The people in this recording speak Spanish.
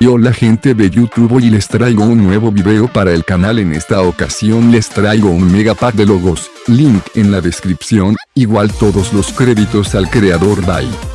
Y hola gente de YouTube y les traigo un nuevo video para el canal. En esta ocasión les traigo un mega pack de logos, link en la descripción, igual todos los créditos al creador. Bye.